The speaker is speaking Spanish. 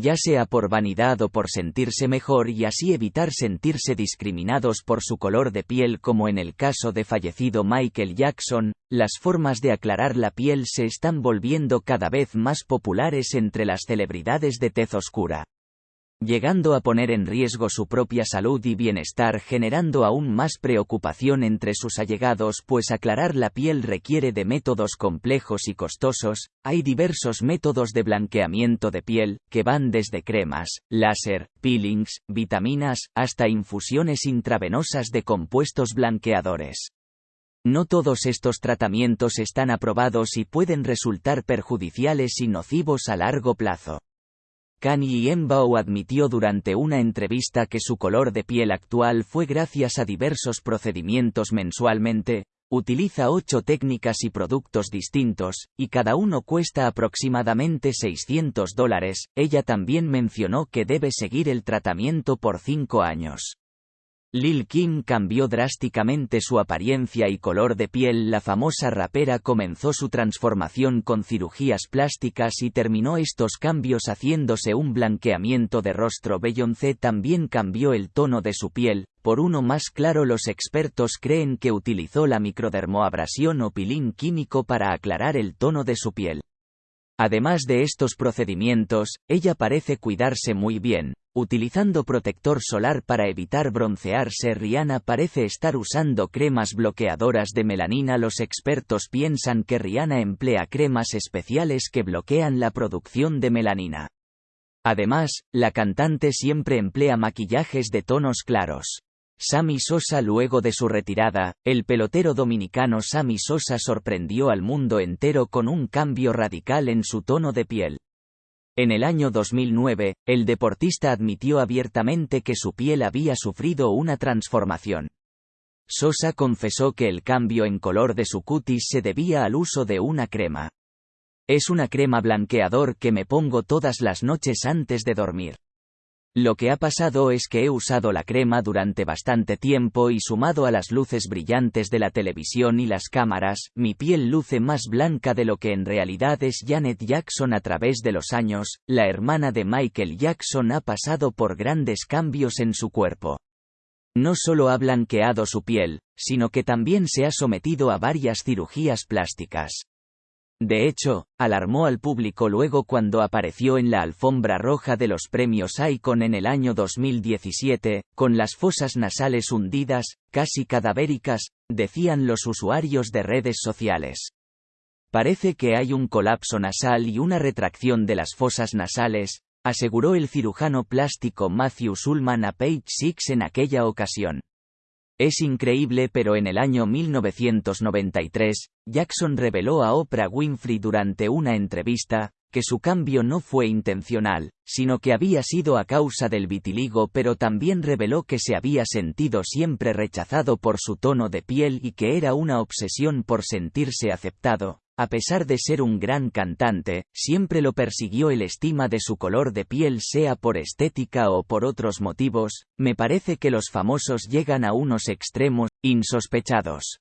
ya sea por vanidad o por sentirse mejor y así evitar sentirse discriminados por su color de piel como en el caso de fallecido Michael Jackson, las formas de aclarar la piel se están volviendo cada vez más populares entre las celebridades de tez oscura llegando a poner en riesgo su propia salud y bienestar generando aún más preocupación entre sus allegados pues aclarar la piel requiere de métodos complejos y costosos, hay diversos métodos de blanqueamiento de piel, que van desde cremas, láser, peelings, vitaminas, hasta infusiones intravenosas de compuestos blanqueadores. No todos estos tratamientos están aprobados y pueden resultar perjudiciales y nocivos a largo plazo. Kanye Embao admitió durante una entrevista que su color de piel actual fue gracias a diversos procedimientos mensualmente, utiliza ocho técnicas y productos distintos, y cada uno cuesta aproximadamente 600 dólares. Ella también mencionó que debe seguir el tratamiento por cinco años. Lil Kim cambió drásticamente su apariencia y color de piel. La famosa rapera comenzó su transformación con cirugías plásticas y terminó estos cambios haciéndose un blanqueamiento de rostro. Beyoncé también cambió el tono de su piel, por uno más claro los expertos creen que utilizó la microdermoabrasión o pilín químico para aclarar el tono de su piel. Además de estos procedimientos, ella parece cuidarse muy bien, Utilizando protector solar para evitar broncearse Rihanna parece estar usando cremas bloqueadoras de melanina Los expertos piensan que Rihanna emplea cremas especiales que bloquean la producción de melanina. Además, la cantante siempre emplea maquillajes de tonos claros. Sammy Sosa Luego de su retirada, el pelotero dominicano Sammy Sosa sorprendió al mundo entero con un cambio radical en su tono de piel. En el año 2009, el deportista admitió abiertamente que su piel había sufrido una transformación. Sosa confesó que el cambio en color de su cutis se debía al uso de una crema. Es una crema blanqueador que me pongo todas las noches antes de dormir. Lo que ha pasado es que he usado la crema durante bastante tiempo y sumado a las luces brillantes de la televisión y las cámaras, mi piel luce más blanca de lo que en realidad es Janet Jackson a través de los años, la hermana de Michael Jackson ha pasado por grandes cambios en su cuerpo. No solo ha blanqueado su piel, sino que también se ha sometido a varias cirugías plásticas. De hecho, alarmó al público luego cuando apareció en la alfombra roja de los premios Icon en el año 2017, con las fosas nasales hundidas, casi cadavéricas, decían los usuarios de redes sociales. Parece que hay un colapso nasal y una retracción de las fosas nasales, aseguró el cirujano plástico Matthew Sulman a Page Six en aquella ocasión. Es increíble pero en el año 1993, Jackson reveló a Oprah Winfrey durante una entrevista, que su cambio no fue intencional, sino que había sido a causa del vitiligo pero también reveló que se había sentido siempre rechazado por su tono de piel y que era una obsesión por sentirse aceptado, a pesar de ser un gran cantante, siempre lo persiguió el estima de su color de piel sea por estética o por otros motivos, me parece que los famosos llegan a unos extremos, insospechados.